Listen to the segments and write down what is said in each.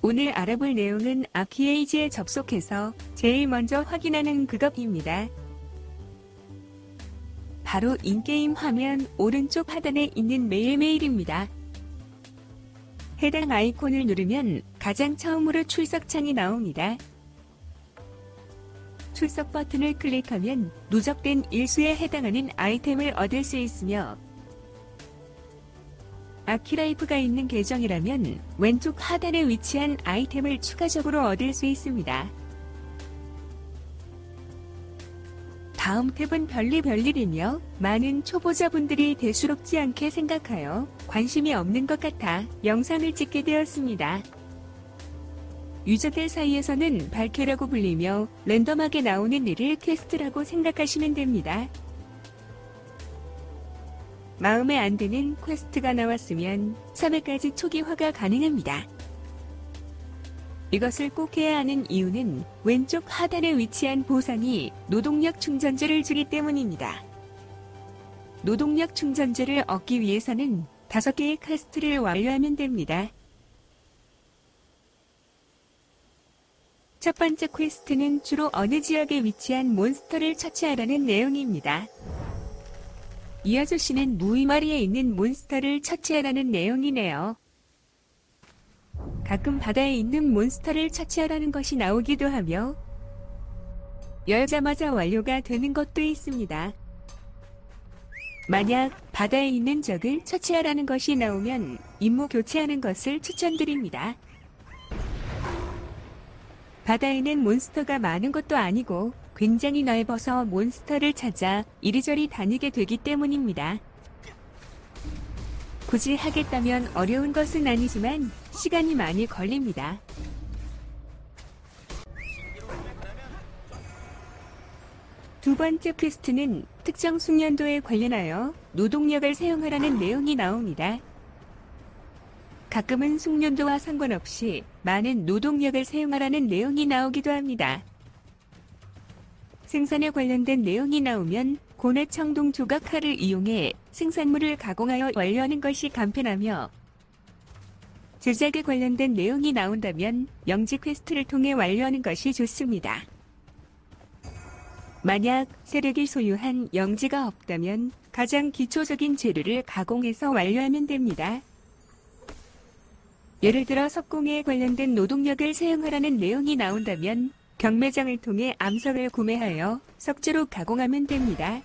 오늘 알아볼 내용은 아키에이지에 접속해서 제일 먼저 확인하는 그것입니다. 바로 인게임 화면 오른쪽 하단에 있는 매일매일입니다. 해당 아이콘을 누르면 가장 처음으로 출석창이 나옵니다. 출석 버튼을 클릭하면 누적된 일수에 해당하는 아이템을 얻을 수 있으며 아키라이프가 있는 계정이라면 왼쪽 하단에 위치한 아이템을 추가적으로 얻을 수 있습니다. 다음 탭은 별의별 일이며 많은 초보자분들이 대수롭지 않게 생각하여 관심이 없는 것 같아 영상을 찍게 되었습니다. 유저들 사이에서는 별퀘라고 불리며 랜덤하게 나오는 일을 퀘스트라고 생각하시면 됩니다. 마음에 안 드는 퀘스트가 나왔으면 3회까지 초기화가 가능합니다. 이것을 꼭 해야 하는 이유는 왼쪽 하단에 위치한 보상이 노동력 충전제를 주기 때문입니다. 노동력 충전제를 얻기 위해서는 5개의 퀘스트를 완료하면 됩니다. 첫 번째 퀘스트는 주로 어느 지역에 위치한 몬스터를 처치하라는 내용입니다. 이 아저씨는 무이마리에 있는 몬스터를 처치하라는 내용이네요. 가끔 바다에 있는 몬스터를 처치하라는 것이 나오기도 하며 열자마자 완료가 되는 것도 있습니다. 만약 바다에 있는 적을 처치하라는 것이 나오면 임무 교체하는 것을 추천드립니다. 바다에는 몬스터가 많은 것도 아니고 굉장히 넓어서 몬스터를 찾아 이리저리 다니게 되기 때문입니다. 굳이 하겠다면 어려운 것은 아니지만 시간이 많이 걸립니다. 두 번째 퀘스트는 특정 숙련도에 관련하여 노동력을 사용하라는 내용이 나옵니다. 가끔은 숙련도와 상관없이 많은 노동력을 사용하라는 내용이 나오기도 합니다. 생산에 관련된 내용이 나오면 고뇌 청동 조각칼을 이용해 생산물을 가공하여 완료하는 것이 간편하며 제작에 관련된 내용이 나온다면 영지 퀘스트를 통해 완료하는 것이 좋습니다. 만약 세력이 소유한 영지가 없다면 가장 기초적인 재료를 가공해서 완료하면 됩니다. 예를 들어 석공에 관련된 노동력을 사용하라는 내용이 나온다면 경매장을 통해 암석을 구매하여 석재로 가공하면 됩니다.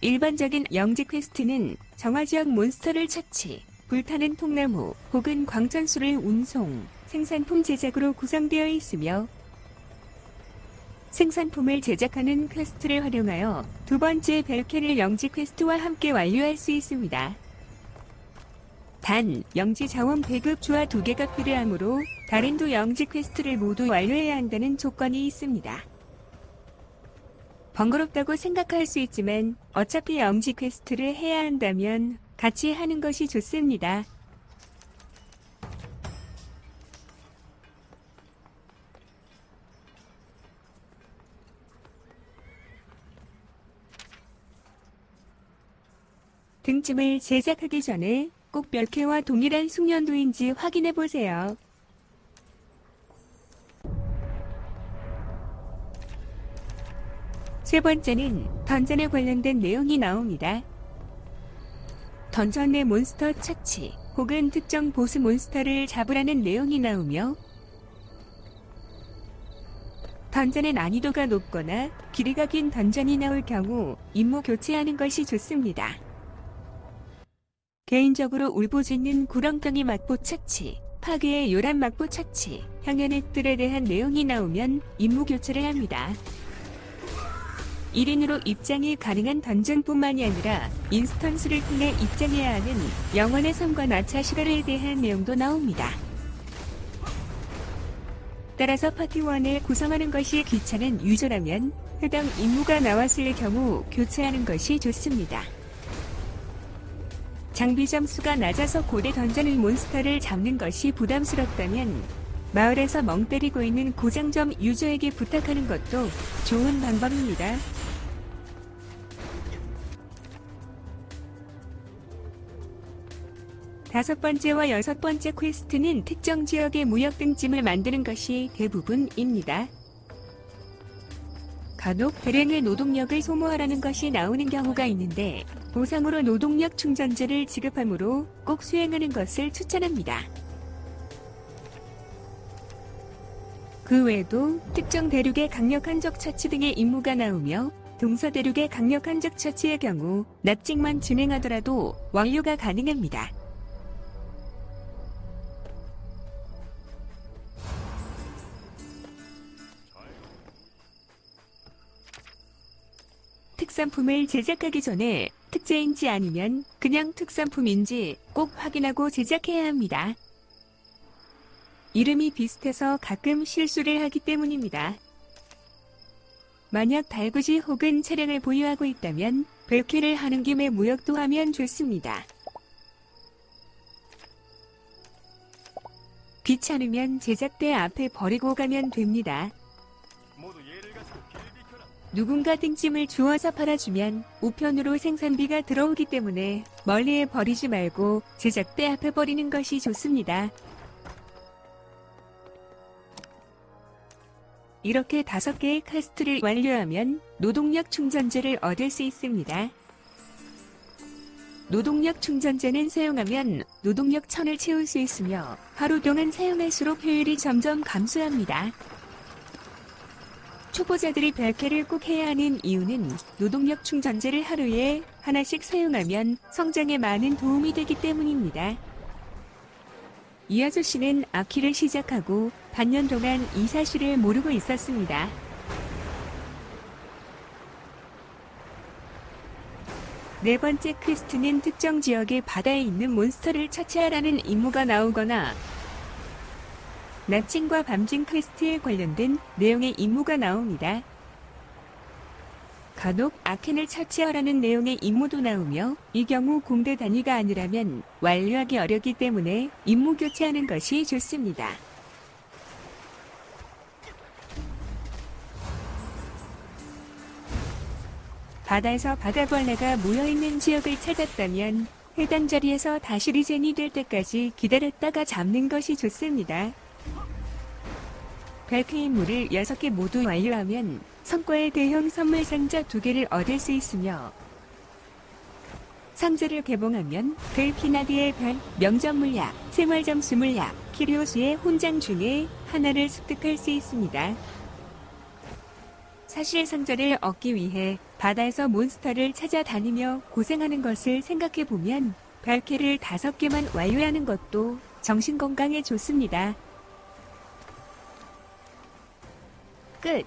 일반적인 영지 퀘스트는 정화지역 몬스터를 처치, 불타는 통나무 혹은 광천수를 운송, 생산품 제작으로 구성되어 있으며 생산품을 제작하는 퀘스트를 활용하여 두 번째 별퀘를 영지 퀘스트와 함께 완료할 수 있습니다. 단, 영지 자원 배급 주화 두 개가 필요하므로 다른 두 영지 퀘스트를 모두 완료해야 한다는 조건이 있습니다. 번거롭다고 생각할 수 있지만 어차피 영지 퀘스트를 해야 한다면 같이 하는 것이 좋습니다. 등짐을 제작하기 전에 꼭 별개와 동일한 숙련도인지 확인해 보세요. 세 번째는 던전에 관련된 내용이 나옵니다. 던전 내 몬스터 처치 혹은 특정 보스 몬스터를 잡으라는 내용이 나오며 던전의 난이도가 높거나 길이가 긴 던전이 나올 경우 임무 교체하는 것이 좋습니다. 개인적으로 울부짖는 구렁텅이 막보 착취, 파괴의 요란 막보 착취, 향연의 뜰에 대한 내용이 나오면 임무 교체를 합니다. 1인으로 입장이 가능한 던전뿐만이 아니라 인스턴스를 통해 입장해야 하는 영원의 섬과 나차 시가에 대한 내용도 나옵니다. 따라서 파티원을 구성하는 것이 귀찮은 유저라면 해당 임무가 나왔을 경우 교체하는 것이 좋습니다. 장비 점수가 낮아서 고대 던전의 몬스터를 잡는 것이 부담스럽다면 마을에서 멍 때리고 있는 고장점 유저에게 부탁하는 것도 좋은 방법입니다. 다섯 번째와 여섯 번째 퀘스트는 특정 지역의 무역 등짐을 만드는 것이 대부분입니다. 간혹 대량의 노동력을 소모하라는 것이 나오는 경우가 있는데 보상으로 노동력 충전제를 지급하므로 꼭 수행하는 것을 추천합니다. 그 외에도 특정 대륙의 강력한 적 처치 등의 임무가 나오며 동서 대륙의 강력한 적 처치의 경우 납직만 진행하더라도 완료가 가능합니다. 특산품을 제작하기 전에 특제인지 아니면 그냥 특산품인지 꼭 확인하고 제작해야 합니다. 이름이 비슷해서 가끔 실수를 하기 때문입니다. 만약 달구지 혹은 차량을 보유하고 있다면 벨키를 하는 김에 무역도 하면 좋습니다. 귀찮으면 제작대 앞에 버리고 가면 됩니다. 누군가 등짐을 주워서 팔아주면 우편으로 생산비가 들어오기 때문에 멀리에 버리지 말고 제작대 앞에 버리는 것이 좋습니다. 이렇게 다섯 개의 카스트를 완료하면 노동력 충전제를 얻을 수 있습니다. 노동력 충전제는 사용하면 노동력 천을 채울 수 있으며 하루 동안 사용할수록 효율이 점점 감소합니다. 초보자들이 별개를 꼭 해야 하는 이유는 노동력 충전제를 하루에 하나씩 사용하면 성장에 많은 도움이 되기 때문입니다. 이 아저씨는 아키를 시작하고 반년 동안 이 사실을 모르고 있었습니다. 네 번째 퀘스트는 특정 지역의 바다에 있는 몬스터를 처치하라는 임무가 나오거나 낮진과 밤진 퀘스트에 관련된 내용의 임무가 나옵니다. 간혹 크라켄을 처치하라는 내용의 임무도 나오며 이 경우 공대 단위가 아니라면 완료하기 어렵기 때문에 임무 교체하는 것이 좋습니다. 바다에서 바다벌레가 모여있는 지역을 찾았다면 해당 자리에서 다시 regen이 될 때까지 기다렸다가 잡는 것이 좋습니다. 임무를 6개 모두 완료하면 성과의 대형 선물 상자 2개를 얻을 수 있으며 상자를 개봉하면 벨피나디의 별, 명점 물약, 생활 점수 물약, 키리오스의 혼장 중에 하나를 습득할 수 있습니다. 사실 상자를 얻기 위해 바다에서 몬스터를 찾아다니며 고생하는 것을 생각해보면 별캐를 5개만 완료하는 것도 정신건강에 좋습니다. Good.